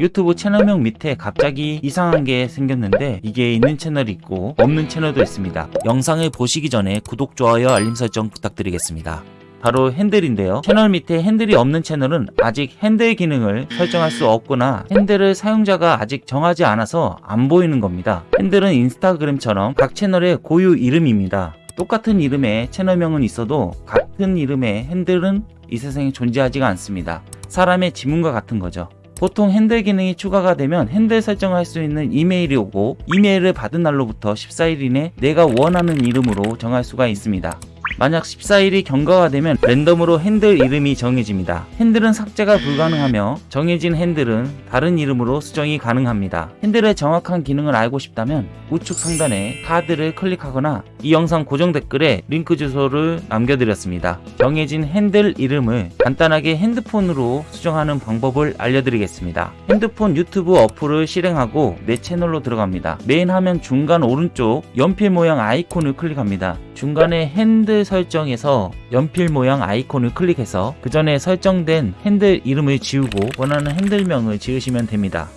유튜브 채널명 밑에 갑자기 이상한 게 생겼는데 이게 있는 채널이 있고 없는 채널도 있습니다. 영상을 보시기 전에 구독, 좋아요, 알림 설정 부탁드리겠습니다. 바로 핸들인데요. 채널 밑에 핸들이 없는 채널은 아직 핸들 기능을 설정할 수 없거나 핸들을 사용자가 아직 정하지 않아서 안 보이는 겁니다. 핸들은 인스타그램처럼 각 채널의 고유 이름입니다. 똑같은 이름의 채널명은 있어도 같은 이름의 핸들은 이 세상에 존재하지가 않습니다. 사람의 지문과 같은 거죠. 보통 핸들 기능이 추가가 되면 핸들 설정할 수 있는 이메일이 오고 이메일을 받은 날로부터 14일 이내 내가 원하는 이름으로 정할 수가 있습니다. 만약 14일이 경과가 되면 랜덤으로 핸들 이름이 정해집니다. 핸들은 삭제가 불가능하며 정해진 핸들은 다른 이름으로 수정이 가능합니다. 핸들의 정확한 기능을 알고 싶다면 우측 상단에 카드를 클릭하거나 이 영상 고정 댓글에 링크 주소를 남겨드렸습니다. 정해진 핸들 이름을 간단하게 핸드폰으로 수정하는 방법을 알려드리겠습니다. 핸드폰 유튜브 어플을 실행하고 내 채널로 들어갑니다. 메인 화면 중간 오른쪽 연필 모양 아이콘을 클릭합니다. 중간에 핸들 설정에서 연필 모양 아이콘을 클릭해서 그 전에 설정된 핸들 이름을 지우고 원하는 핸들명을 지으시면 됩니다.